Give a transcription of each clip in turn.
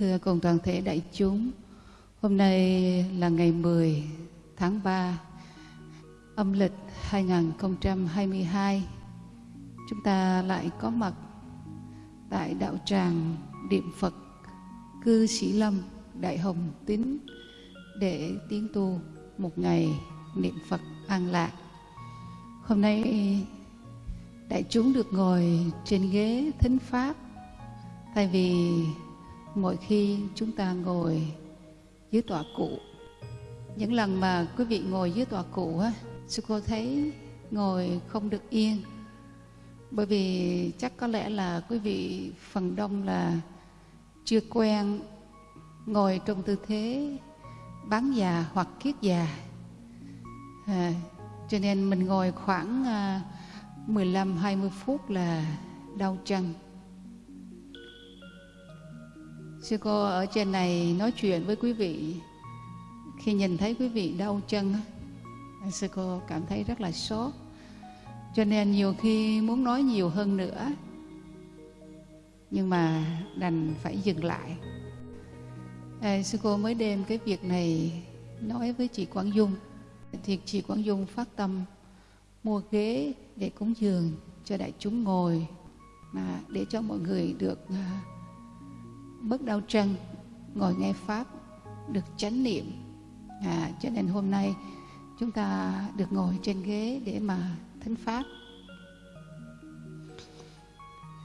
thưa cùng toàn thể đại chúng. Hôm nay là ngày 10 tháng 3 âm lịch 2022. Chúng ta lại có mặt tại đạo tràng Điện Phật Cư Sĩ Lâm, Đại Hồng Tín để tiến tu một ngày niệm Phật an lạc. Hôm nay đại chúng được ngồi trên ghế thính pháp tại vì mỗi khi chúng ta ngồi dưới tọa cụ những lần mà quý vị ngồi dưới tọa cụ á sư cô thấy ngồi không được yên. Bởi vì chắc có lẽ là quý vị phần đông là chưa quen ngồi trong tư thế bán già hoặc kiết già. À, cho nên mình ngồi khoảng à, 15-20 phút là đau chân sư cô ở trên này nói chuyện với quý vị. Khi nhìn thấy quý vị đau chân sư cô cảm thấy rất là sốt. Cho nên nhiều khi muốn nói nhiều hơn nữa nhưng mà đành phải dừng lại. À, sư cô mới đem cái việc này nói với chị Quảng Dung. Thì chị Quảng Dung phát tâm mua ghế để cúng dường cho đại chúng ngồi mà để cho mọi người được à, bớt đau chân ngồi nghe pháp được chánh niệm. À, cho nên hôm nay chúng ta được ngồi trên ghế để mà thính pháp.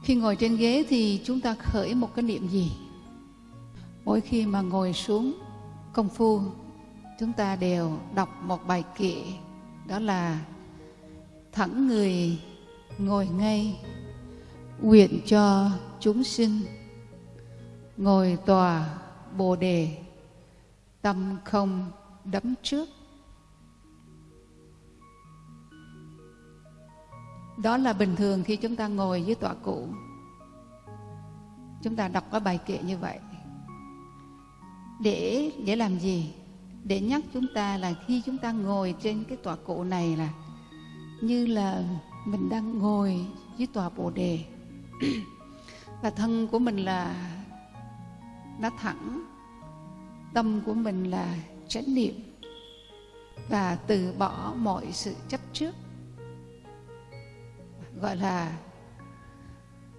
Khi ngồi trên ghế thì chúng ta khởi một cái niệm gì? Mỗi khi mà ngồi xuống công phu chúng ta đều đọc một bài kệ đó là thẳng người ngồi ngay nguyện cho chúng sinh ngồi tòa bồ đề. Tâm không đấm trước. Đó là bình thường khi chúng ta ngồi dưới tọa cụ. Chúng ta đọc cái bài kệ như vậy. Để để làm gì? Để nhắc chúng ta là khi chúng ta ngồi trên cái tọa cụ này là như là mình đang ngồi dưới tòa bồ đề. Và thân của mình là nó thẳng, tâm của mình là chánh niệm. Và từ bỏ mọi sự chấp trước, gọi là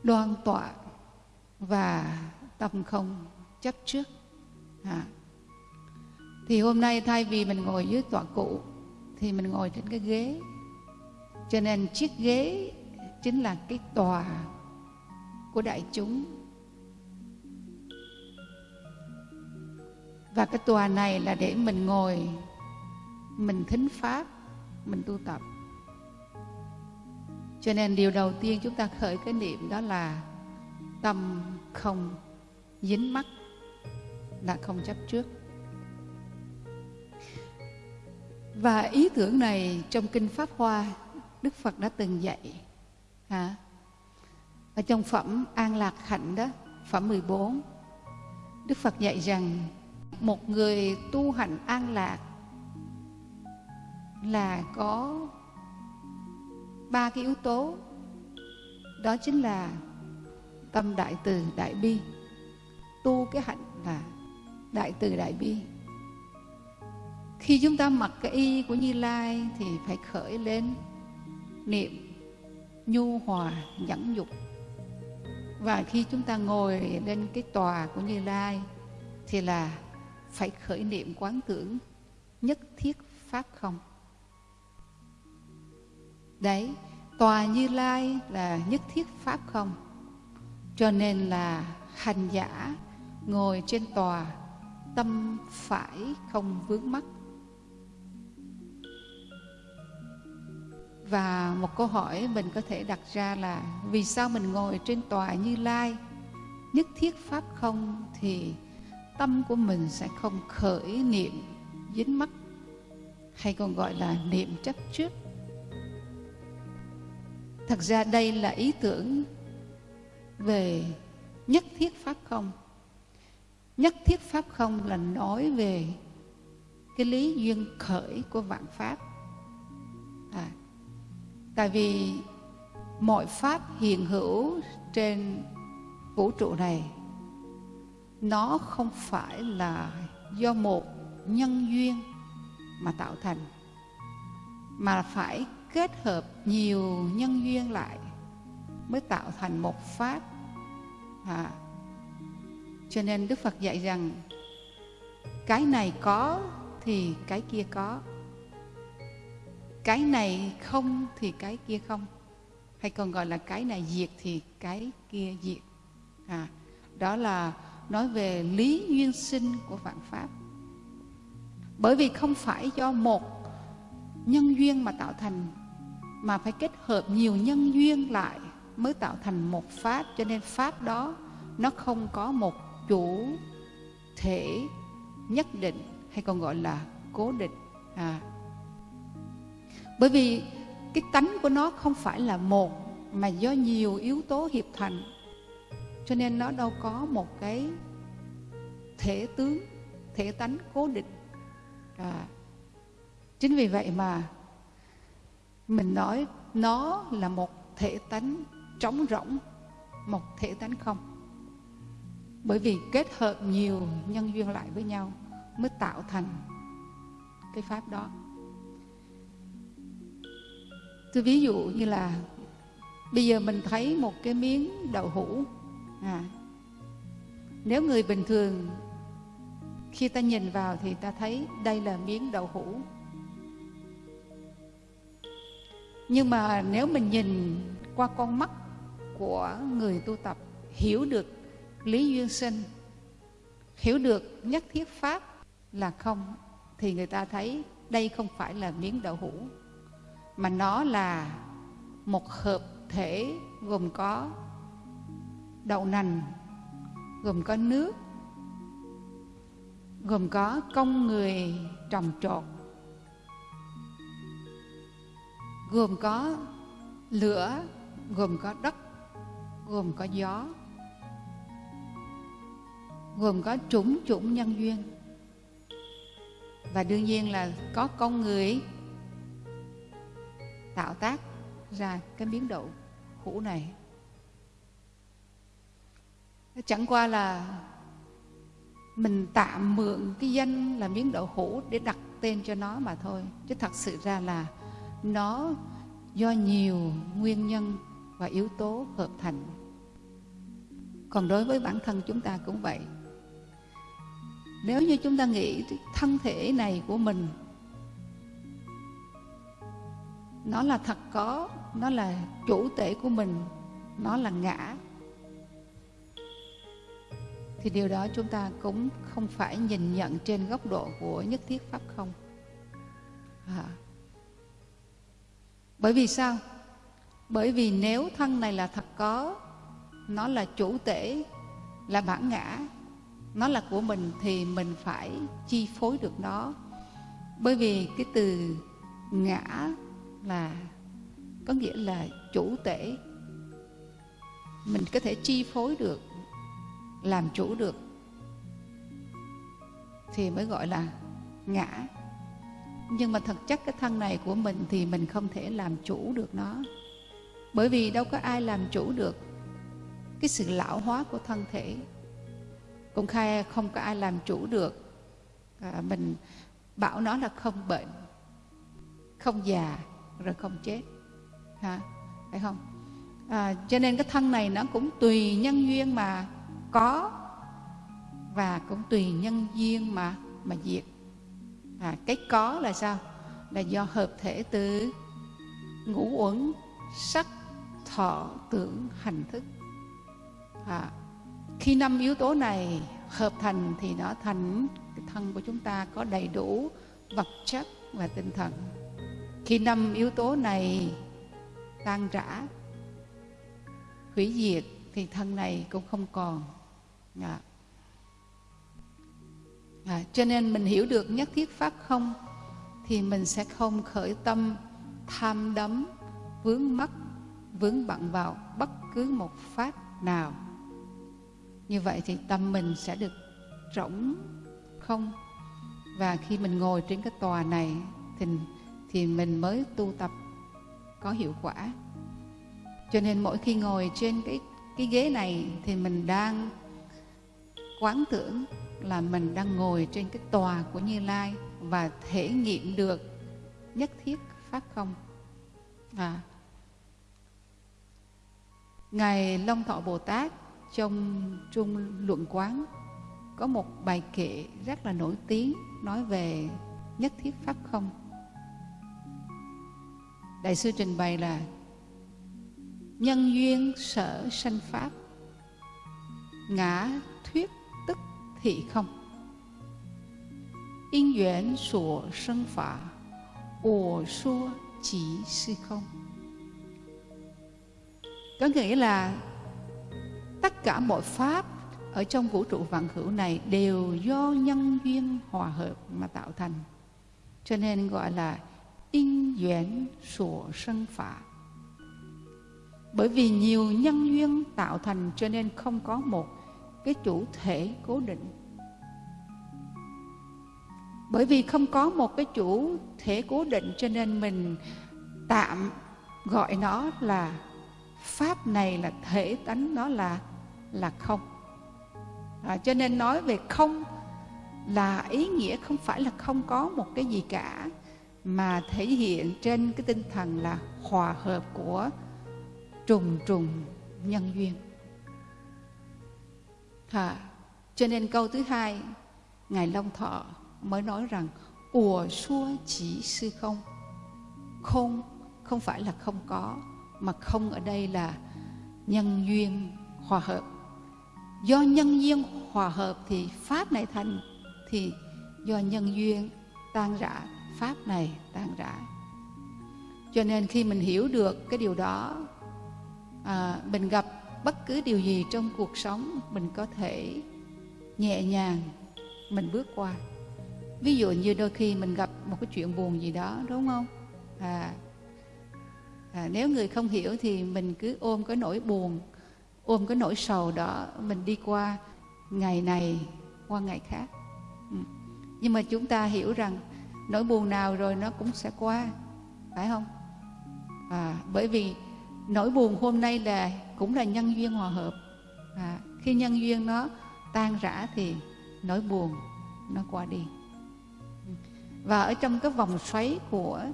đoan tọa và tâm không chấp trước. À. thì hôm nay thay vì mình ngồi dưới tọa cụ, thì mình ngồi trên cái ghế. Cho nên chiếc ghế chính là cái tòa của đại chúng. Và cái tòa này là để mình ngồi, mình thính pháp, mình tu tập. Cho nên điều đầu tiên chúng ta khởi cái niệm đó là tâm không dính mắc là không chấp trước. Và ý tưởng này trong kinh pháp hoa, đức phật đã từng dạy, hả? Ở trong phẩm an lạc hạnh đó, phẩm 14 đức phật dạy rằng một người tu hành an lạc là có ba cái yếu tố. Đó chính là tâm đại từ, đại bi. Tu cái hạnh là đại từ, đại bi. Khi chúng ta mặc cái y của như lai thì phải khởi lên niệm nhu hòa, nhẫn nhục. Và khi chúng ta ngồi lên cái tòa của như lai thì là phải khởi niệm quán tưởng, nhất thiết pháp không. Đấy, tòa như lai là nhất thiết pháp không. Cho nên là hành giả ngồi trên tòa, tâm phải không vướng mắc. Và một câu hỏi mình có thể đặt ra là vì sao mình ngồi trên tòa như lai, nhất thiết pháp không thì tâm của mình sẽ không khởi niệm dính mắc hay còn gọi là niệm chấp trước. Thật ra đây là ý tưởng về nhất thiết pháp không. Nhất thiết pháp không là nói về cái lý duyên khởi của vạn pháp. À, tại vì mọi pháp hiện hữu trên vũ trụ này nó không phải là do một nhân duyên mà tạo thành mà phải kết hợp nhiều nhân duyên lại mới tạo thành một pháp. À, cho nên đức phật dạy rằng cái này có thì cái kia có cái này không thì cái kia không hay còn gọi là cái này diệt thì cái kia diệt. À, đó là nói về lý duyên sinh của vạn pháp. Bởi vì không phải do một nhân duyên mà tạo thành, mà phải kết hợp nhiều nhân duyên lại mới tạo thành một pháp. Cho nên pháp đó, nó không có một chủ thể nhất định, hay còn gọi là cố định. À. bởi vì cái tánh của nó không phải là một, mà do nhiều yếu tố hiệp thành cho nên nó đâu có một cái thể tướng, thể tánh cố định à. chính vì vậy mà mình nói nó là một thể tánh trống rỗng, một thể tánh không bởi vì kết hợp nhiều nhân duyên lại với nhau mới tạo thành cái pháp đó tôi ví dụ như là bây giờ mình thấy một cái miếng đậu hũ à, nếu người bình thường khi ta nhìn vào thì ta thấy đây là miếng đậu hũ. Nhưng mà nếu mình nhìn qua con mắt của người tu tập hiểu được lý duyên sinh hiểu được nhất thiết pháp là không thì người ta thấy đây không phải là miếng đậu hũ mà nó là một hợp thể gồm có đậu nành, gồm có nước, gồm có công người trồng trọt, gồm có lửa, gồm có đất, gồm có gió, gồm có chủng chủng nhân duyên. Và đương nhiên là có con người tạo tác ra cái biến độ hũ này chẳng qua là mình tạm mượn cái danh là miếng đậu hũ để đặt tên cho nó mà thôi. Chứ thật sự ra là nó do nhiều nguyên nhân và yếu tố hợp thành. Còn đối với bản thân chúng ta cũng vậy. Nếu như chúng ta nghĩ thân thể này của mình, nó là thật có, nó là chủ thể của mình, nó là ngã thì điều đó chúng ta cũng không phải nhìn nhận trên góc độ của nhất thiết pháp không? À. bởi vì sao? Bởi vì nếu thân này là thật có, nó là chủ tể, là bản ngã, nó là của mình thì mình phải chi phối được nó. Bởi vì cái từ ngã là, có nghĩa là chủ tể. Mình có thể chi phối được làm chủ được thì mới gọi là ngã. Nhưng mà thực chất cái thân này của mình thì mình không thể làm chủ được nó. Bởi vì đâu có ai làm chủ được cái sự lão hóa của thân thể. Cũng khai không có ai làm chủ được à, mình bảo nó là không bệnh không già rồi không chết ha phải không? À, cho nên cái thân này nó cũng tùy nhân duyên mà có và cũng tùy nhân duyên mà mà diệt. À, cái có là sao? Là do hợp thể từ ngũ uẩn sắc thọ tưởng hành thức. À, khi năm yếu tố này hợp thành thì nó thành cái thân của chúng ta có đầy đủ vật chất và tinh thần. Khi năm yếu tố này tan rã hủy diệt thì thân này cũng không còn à. À, cho nên mình hiểu được nhất thiết pháp không thì mình sẽ không khởi tâm tham đắm vướng mắc vướng bận vào bất cứ một pháp nào. Như vậy thì tâm mình sẽ được rỗng không? Và khi mình ngồi trên cái tòa này thì thì mình mới tu tập có hiệu quả. Cho nên mỗi khi ngồi trên cái cái ghế này thì mình đang quán tưởng là mình đang ngồi trên cái tòa của Như Lai và thể nghiệm được nhất thiết pháp không. À. Ngài Long Thọ Bồ Tát trong Trung Luận Quán có một bài kệ rất là nổi tiếng nói về nhất thiết pháp không. Đại sư trình bày là nhân duyên sở sanh pháp, ngã thuyết thị không? In duyên sổ sinh pháp ổ số chỉ sư không? Có nghĩa là tất cả mọi pháp ở trong vũ trụ vạn hữu này đều do nhân duyên hòa hợp mà tạo thành. Cho nên gọi là in duyên sổ sinh pháp bởi vì nhiều nhân duyên tạo thành cho nên không có một cái chủ thể cố định. Bởi vì không có một cái chủ thể cố định cho nên mình tạm gọi nó là pháp này là thể tánh nó là là không. À, cho nên nói về không là ý nghĩa không phải là không có một cái gì cả mà thể hiện trên cái tinh thần là hòa hợp của trùng trùng nhân duyên à, cho nên câu thứ hai ngài long thọ mới nói rằng ủa xua chỉ sư không? Không không phải là không có mà không ở đây là nhân duyên hòa hợp. Do nhân duyên hòa hợp thì pháp này thành thì do nhân duyên tan rã pháp này tan rã. Cho nên khi mình hiểu được cái điều đó à, mình gặp bất cứ điều gì trong cuộc sống mình có thể nhẹ nhàng mình bước qua. Ví dụ như đôi khi mình gặp một cái chuyện buồn gì đó đúng không? À, à nếu người không hiểu thì mình cứ ôm cái nỗi buồn ôm cái nỗi sầu đó mình đi qua ngày này qua ngày khác. Ừ. nhưng mà chúng ta hiểu rằng nỗi buồn nào rồi nó cũng sẽ qua phải không? À, bởi vì nỗi buồn hôm nay là cũng là nhân duyên hòa hợp. À, khi nhân duyên nó tan rã thì nỗi buồn nó qua đi. Và ở trong cái vòng xoáy của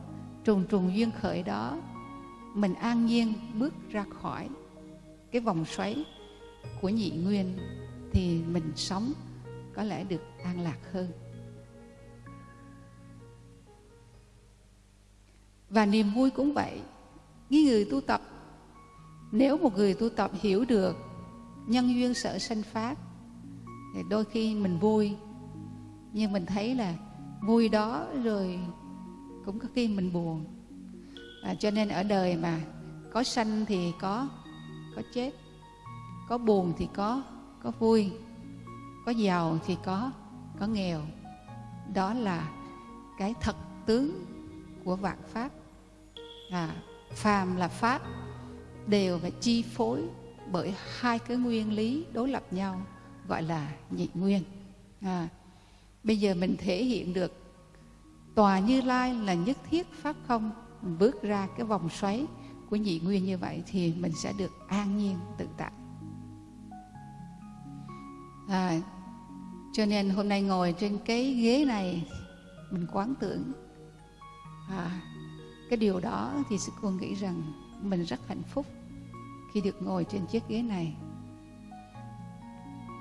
trùng trùng duyên khởi đó mình an nhiên bước ra khỏi cái vòng xoáy của nhị nguyên thì mình sống có lẽ được an lạc hơn. Và niềm vui cũng vậy. Những người tu tập nếu một người tu tập hiểu được nhân duyên sở sanh pháp thì đôi khi mình vui. Nhưng mình thấy là vui đó rồi cũng có khi mình buồn. À, cho nên ở đời mà có sanh thì có có chết có buồn thì có có vui có giàu thì có có nghèo. Đó là cái thật tướng của vạn pháp. À, phàm là pháp đều phải chi phối bởi hai cái nguyên lý đối lập nhau gọi là nhị nguyên. À, bây giờ mình thể hiện được tòa như lai là nhất thiết pháp không mình bước ra cái vòng xoáy của nhị nguyên như vậy thì mình sẽ được an nhiên tự tại. À, cho nên hôm nay ngồi trên cái ghế này mình quán tưởng. À, cái điều đó thì sư cô nghĩ rằng mình rất hạnh phúc khi được ngồi trên chiếc ghế này.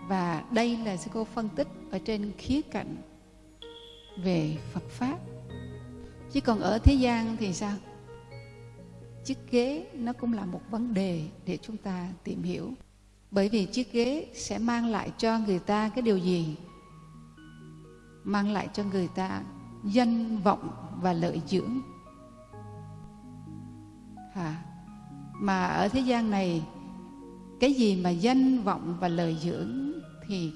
Và đây là sư cô phân tích ở trên khía cạnh về Phật pháp. Chứ còn ở thế gian thì sao? Chiếc ghế nó cũng là một vấn đề để chúng ta tìm hiểu. Bởi vì chiếc ghế sẽ mang lại cho người ta cái điều gì? Mang lại cho người ta danh vọng và lợi dưỡng. À, mà ở thế gian này cái gì mà danh vọng và lời dưỡng thì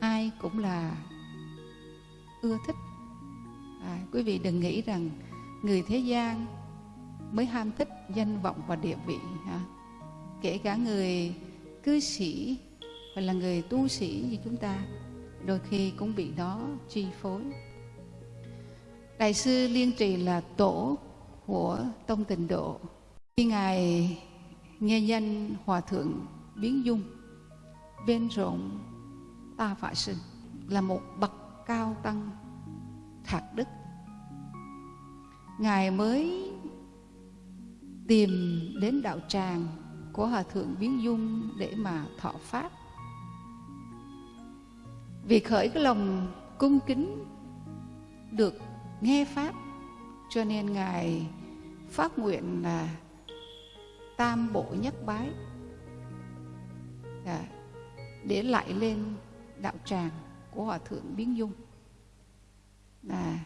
ai cũng là ưa thích. À, quý vị đừng nghĩ rằng người thế gian mới ham thích danh vọng và địa vị ha? kể cả người cư sĩ hoặc là người tu sĩ như chúng ta đôi khi cũng bị đó chi phối. Đại sư liên trì là tổ của tông tịnh độ khi ngài nghe danh hòa thượng biến dung, bên rộng ta phải sinh là một bậc cao tăng thạc đức. Ngài mới tìm đến đạo tràng của hòa thượng biến dung để mà thọ pháp. Vì khởi cái lòng cung kính được nghe pháp, cho nên ngài phát nguyện là tam bộ nhất bái. À, để lại lên đạo tràng của hòa thượng biến dung. Là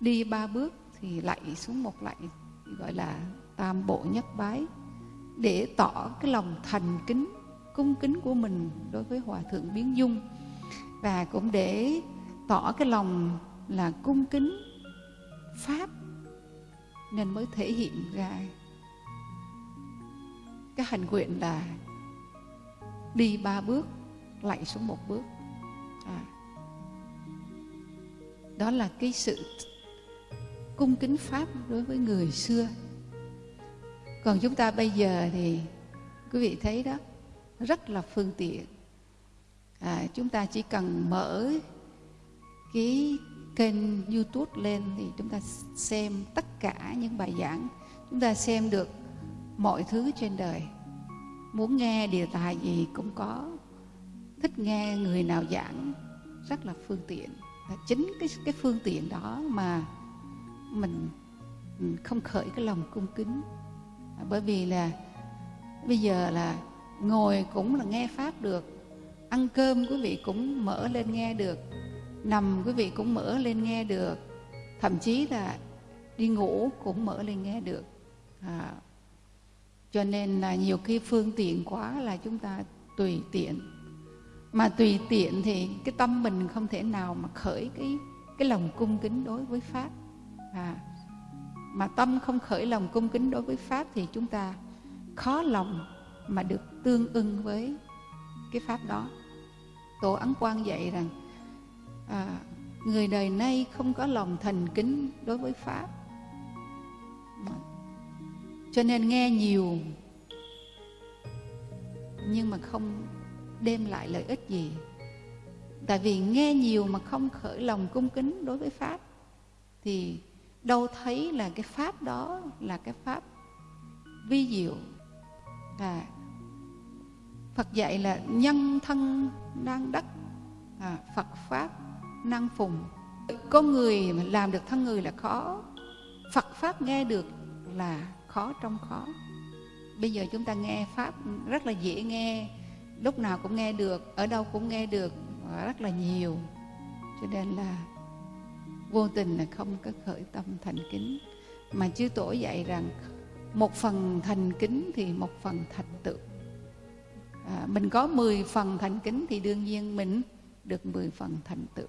đi ba bước thì lạy xuống một lạy gọi là tam bộ nhất bái để tỏ cái lòng thành kính cung kính của mình đối với hòa thượng biến dung. Và cũng để tỏ cái lòng là cung kính pháp nên mới thể hiện ra cái hành nguyện là đi ba bước lạy xuống một bước. À. đó là cái sự cung kính pháp đối với người xưa. Còn chúng ta bây giờ thì quý vị thấy đó rất là phương tiện. À, chúng ta chỉ cần mở cái kênh youtube lên thì chúng ta xem tất cả những bài giảng. Chúng ta xem được mọi thứ trên đời. Muốn nghe đề tài gì cũng có. Thích nghe người nào giảng rất là phương tiện. Và chính cái cái phương tiện đó mà mình không khởi cái lòng cung kính. Bởi vì là bây giờ là ngồi cũng là nghe pháp được ăn cơm quý vị cũng mở lên nghe được nằm quý vị cũng mở lên nghe được thậm chí là đi ngủ cũng mở lên nghe được. À, cho nên là nhiều khi phương tiện quá là chúng ta tùy tiện. Mà tùy tiện thì cái tâm mình không thể nào mà khởi cái cái lòng cung kính đối với pháp. À, mà tâm không khởi lòng cung kính đối với pháp thì chúng ta khó lòng mà được tương ưng với cái pháp đó. Tổ ấn quang dạy rằng à, người đời nay không có lòng thành kính đối với pháp cho nên nghe nhiều nhưng mà không đem lại lợi ích gì. Tại vì nghe nhiều mà không khởi lòng cung kính đối với pháp thì đâu thấy là cái pháp đó là cái pháp vi diệu. À, Phật dạy là nhân thân đang đắc à, Phật pháp năng phùng. Có người làm được thân người là khó. Phật pháp nghe được là khó trong khó. Bây giờ chúng ta nghe pháp rất là dễ nghe lúc nào cũng nghe được ở đâu cũng nghe được rất là nhiều. Cho nên là vô tình là không có khởi tâm thành kính. Mà chư tổ dạy rằng một phần thành kính thì một phần thành tựu. À, mình có 10 phần thành kính thì đương nhiên mình được 10 phần thành tựu.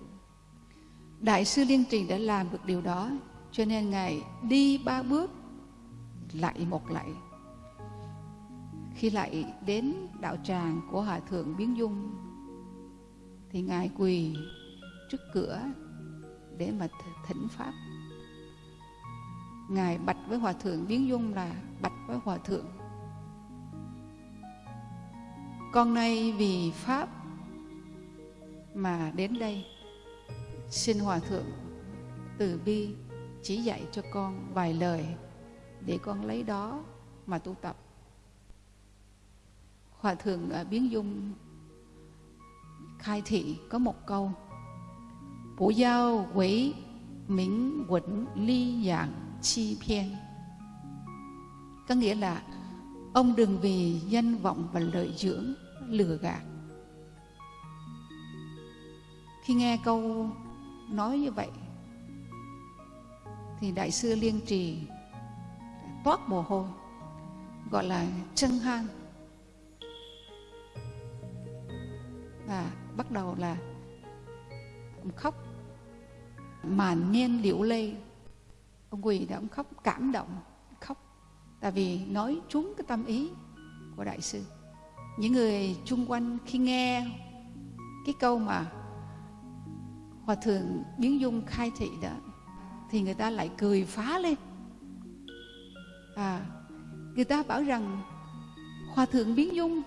Đại sư liên trì đã làm được điều đó cho nên ngài đi ba bước lạy một lạy khi lại đến đạo tràng của hòa thượng biến dung, thì ngài quỳ trước cửa để mà thỉnh pháp. Ngài bạch với hòa thượng biến dung là bạch với hòa thượng. Con nay vì pháp mà đến đây, xin hòa thượng từ bi chỉ dạy cho con vài lời để con lấy đó mà tu tập. Hòa thượng à, biến dung khai thị có một câu. Bố giao quỷ minh quẩn ly dạng chi phiên. Có nghĩa là ông đừng vì danh vọng và lợi dưỡng lừa gạt. Khi nghe câu nói như vậy, thì đại sư liên trì toát mồ hôi, gọi là chân han và bắt đầu là ông khóc, màn niên liễu lê. Ông quỳ đã ông khóc cảm động, khóc, tại vì nói trúng cái tâm ý của đại sư. Những người chung quanh khi nghe cái câu mà hòa thượng biến dung khai thị đó, thì người ta lại cười phá lên à người ta bảo rằng hòa thượng biến dung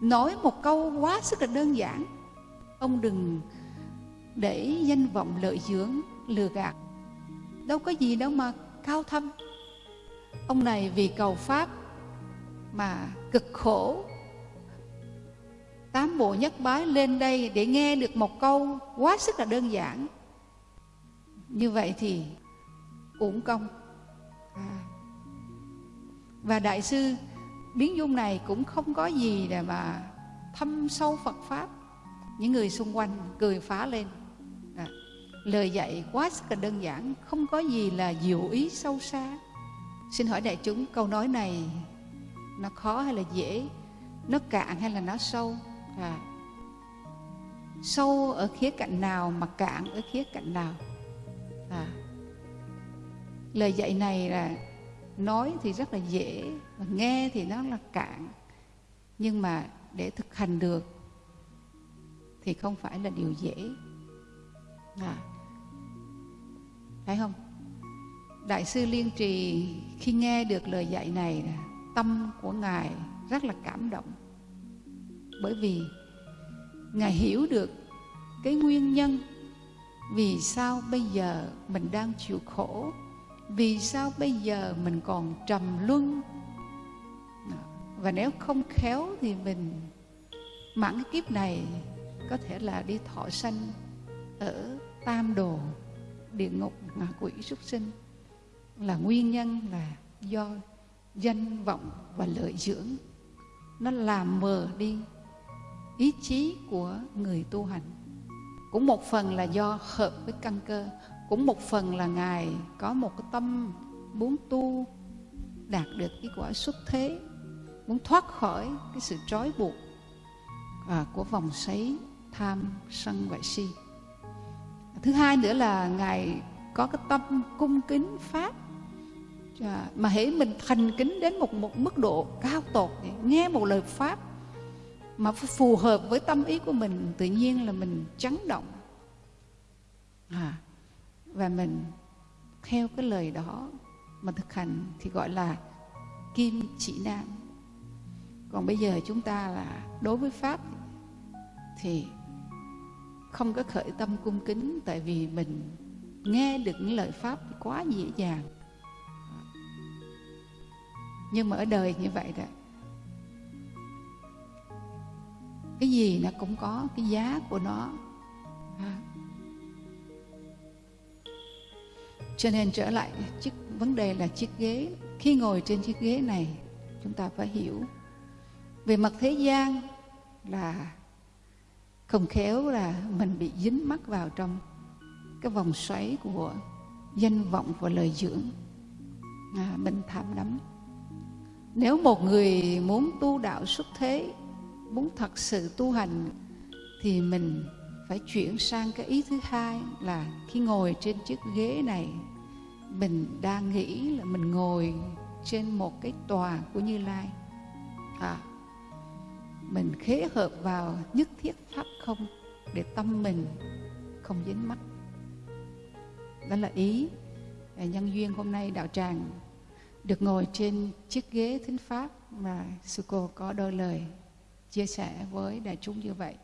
nói một câu quá sức là đơn giản. Ông đừng để danh vọng lợi dưỡng lừa gạt. Đâu có gì đâu mà cao thâm. Ông này vì cầu pháp mà cực khổ. Tám bộ nhất bái lên đây để nghe được một câu quá sức là đơn giản. Như vậy thì uổng công. À và đại sư biến dung này cũng không có gì để mà thâm sâu phật pháp những người xung quanh cười phá lên à. lời dạy quá sức là đơn giản, không có gì là diệu ý sâu xa xin hỏi đại chúng, câu nói này nó khó hay là dễ nó cạn hay là nó sâu à. sâu ở khía cạnh nào mà cạn ở khía cạnh nào à. lời dạy này là nói thì rất là dễ và nghe thì nó là cạn. Nhưng mà để thực hành được thì không phải là điều dễ. Dạ. À. phải không? Đại sư liên trì khi nghe được lời dạy này, tâm của ngài rất là cảm động. Bởi vì ngài hiểu được cái nguyên nhân vì sao bây giờ mình đang chịu khổ vì sao bây giờ mình còn trầm luân? Và nếu không khéo thì mình mãn cái kiếp này có thể là đi thọ sanh ở tam đồ, địa ngục ngạ quỷ súc sinh. Là nguyên nhân là do danh vọng và lợi dưỡng. Nó làm mờ đi ý chí của người tu hành. Cũng một phần là do hợp với căn cơ cũng một phần là ngài có một cái tâm muốn tu đạt được cái quả xuất thế muốn thoát khỏi cái sự trói buộc à, của vòng xoáy tham sân và si. Thứ hai nữa là ngài có cái tâm cung kính pháp à, mà hễ mình thành kính đến một một mức độ cao tột nghe một lời pháp mà phù hợp với tâm ý của mình tự nhiên là mình chấn động. À, và mình theo cái lời đó mà thực hành thì gọi là kim chỉ nam. Còn bây giờ chúng ta là đối với pháp thì không có khởi tâm cung kính, tại vì mình nghe được những lời pháp quá dễ dàng. Nhưng mà ở đời như vậy đó, cái gì nó cũng có, cái giá của nó. À, cho nên trở lại chiếc vấn đề là chiếc ghế. Khi ngồi trên chiếc ghế này chúng ta phải hiểu. Về mặt thế gian là không khéo là mình bị dính mắc vào trong cái vòng xoáy của danh vọng và lời dưỡng. À, mình tham đắm nếu một người muốn tu đạo xuất thế muốn thật sự tu hành thì mình phải chuyển sang cái ý thứ hai là khi ngồi trên chiếc ghế này mình đang nghĩ là mình ngồi trên một cái tòa của Như Lai. À, mình khế hợp vào nhất thiết pháp không để tâm mình không dính mắt. Đó là ý nhân duyên hôm nay đạo tràng được ngồi trên chiếc ghế thính pháp mà sư cô có đôi lời chia sẻ với đại chúng như vậy.